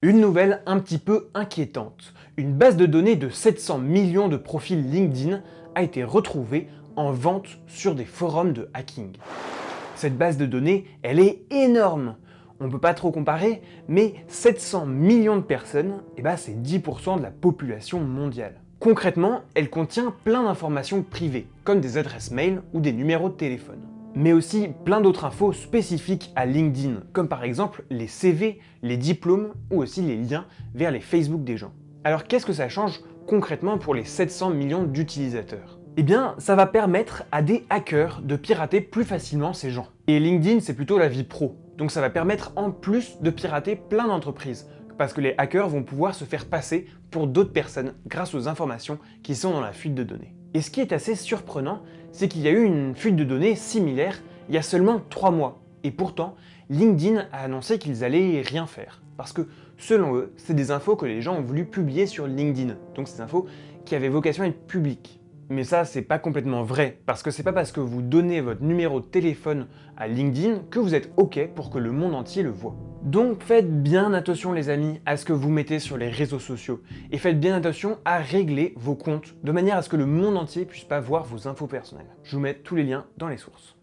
Une nouvelle un petit peu inquiétante. Une base de données de 700 millions de profils LinkedIn a été retrouvée en vente sur des forums de hacking. Cette base de données, elle est énorme On peut pas trop comparer, mais 700 millions de personnes, eh ben c'est 10% de la population mondiale. Concrètement, elle contient plein d'informations privées, comme des adresses mail ou des numéros de téléphone mais aussi plein d'autres infos spécifiques à LinkedIn, comme par exemple les CV, les diplômes ou aussi les liens vers les Facebook des gens. Alors qu'est-ce que ça change concrètement pour les 700 millions d'utilisateurs? Eh bien, ça va permettre à des hackers de pirater plus facilement ces gens. Et LinkedIn, c'est plutôt la vie pro, donc ça va permettre en plus de pirater plein d'entreprises, parce que les hackers vont pouvoir se faire passer pour d'autres personnes grâce aux informations qui sont dans la fuite de données. Et ce qui est assez surprenant, c'est qu'il y a eu une fuite de données similaire il y a seulement 3 mois. Et pourtant, LinkedIn a annoncé qu'ils allaient rien faire. Parce que, selon eux, c'est des infos que les gens ont voulu publier sur LinkedIn. Donc c'est des infos qui avaient vocation à être publiques. Mais ça, c'est pas complètement vrai, parce que c'est pas parce que vous donnez votre numéro de téléphone à LinkedIn que vous êtes OK pour que le monde entier le voit. Donc faites bien attention les amis à ce que vous mettez sur les réseaux sociaux, et faites bien attention à régler vos comptes, de manière à ce que le monde entier puisse pas voir vos infos personnelles. Je vous mets tous les liens dans les sources.